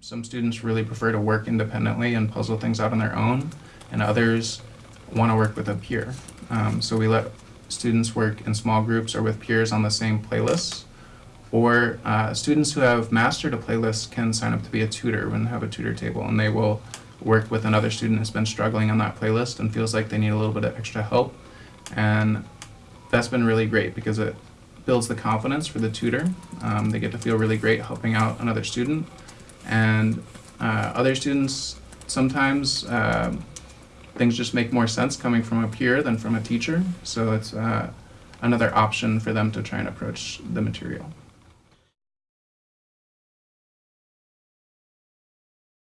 some students really prefer to work independently and puzzle things out on their own, and others want to work with a peer. Um, so we let students work in small groups or with peers on the same playlists. Or uh, students who have mastered a playlist can sign up to be a tutor and have a tutor table, and they will work with another student who's been struggling on that playlist and feels like they need a little bit of extra help. And that's been really great because it builds the confidence for the tutor. Um, they get to feel really great helping out another student. And uh, other students, sometimes um things just make more sense coming from a peer than from a teacher. So it's uh, another option for them to try and approach the material.